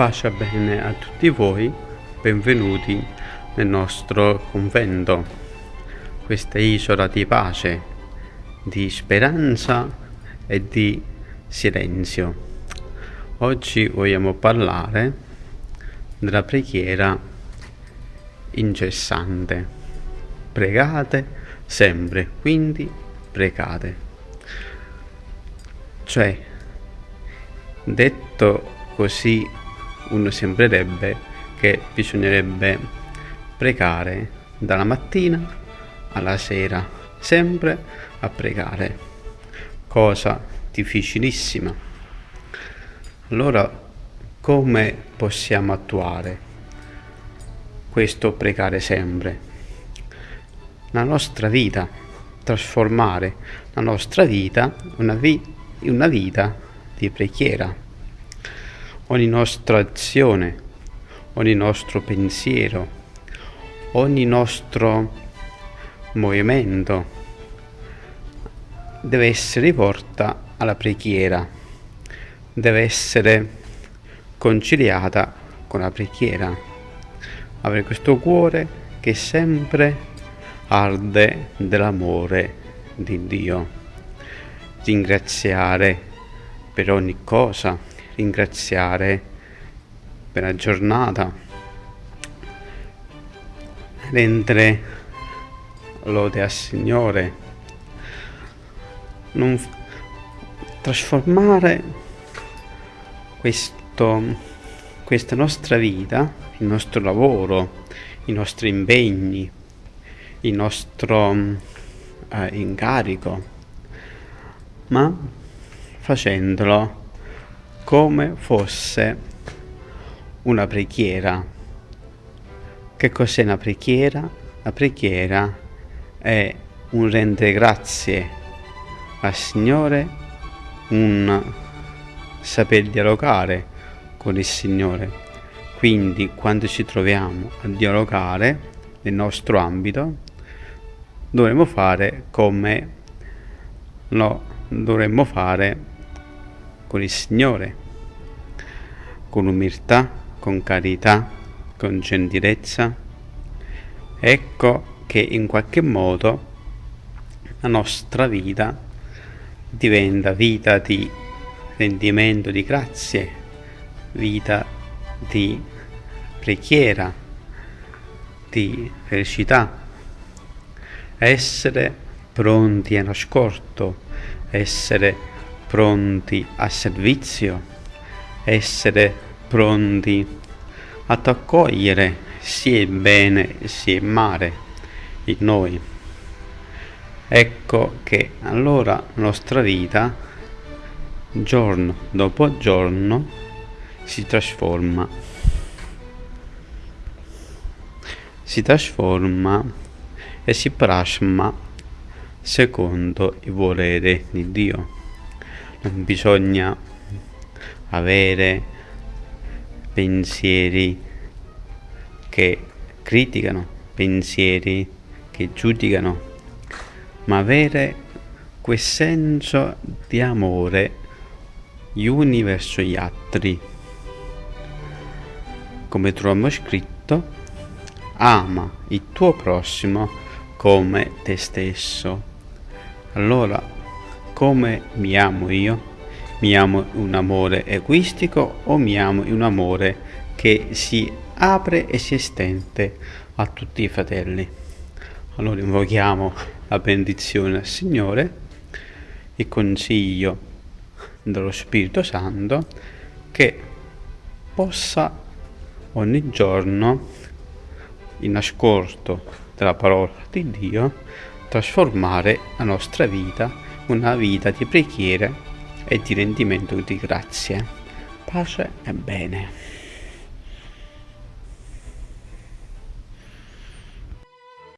Pace bene a tutti voi, benvenuti nel nostro convento, questa isola di pace, di speranza e di silenzio. Oggi vogliamo parlare della preghiera incessante. Pregate sempre, quindi pregate. Cioè, detto così uno sembrerebbe che bisognerebbe pregare dalla mattina alla sera, sempre a pregare, cosa difficilissima. Allora, come possiamo attuare questo pregare sempre? La nostra vita, trasformare la nostra vita in una, vi- una vita di preghiera ogni nostra azione, ogni nostro pensiero, ogni nostro movimento deve essere rivolta alla preghiera, deve essere conciliata con la preghiera, avere questo cuore che sempre arde dell'amore di Dio, ringraziare per ogni cosa ringraziare per la giornata, rendere lode al Signore, non trasformare questo, questa nostra vita, il nostro lavoro, i nostri impegni, il nostro eh, incarico, ma facendolo come fosse una preghiera. Che cos'è una preghiera? La preghiera è un rendere grazie al Signore, un saper dialogare con il Signore. Quindi quando ci troviamo a dialogare nel nostro ambito, dovremmo fare come lo dovremmo fare con il Signore, con umiltà, con carità, con gentilezza. Ecco che in qualche modo la nostra vita diventa vita di rendimento di grazie, vita di preghiera, di felicità, essere pronti all'ascolto, essere pronti a servizio, essere pronti ad accogliere sia il bene sia il male in noi. Ecco che allora la nostra vita, giorno dopo giorno, si trasforma. Si trasforma e si plasma secondo il volere di Dio non bisogna avere pensieri che criticano, pensieri che giudicano, ma avere quel senso di amore gli uni verso gli altri. Come troviamo scritto, ama il tuo prossimo come te stesso. Allora come mi amo io? Mi amo un amore egoistico o mi amo un amore che si apre e si estende a tutti i fratelli? Allora invochiamo la benedizione al Signore, il consiglio dello Spirito Santo che possa ogni giorno in ascolto della parola di Dio trasformare la nostra vita una vita di preghiere e di rendimento di grazie. Pace e bene.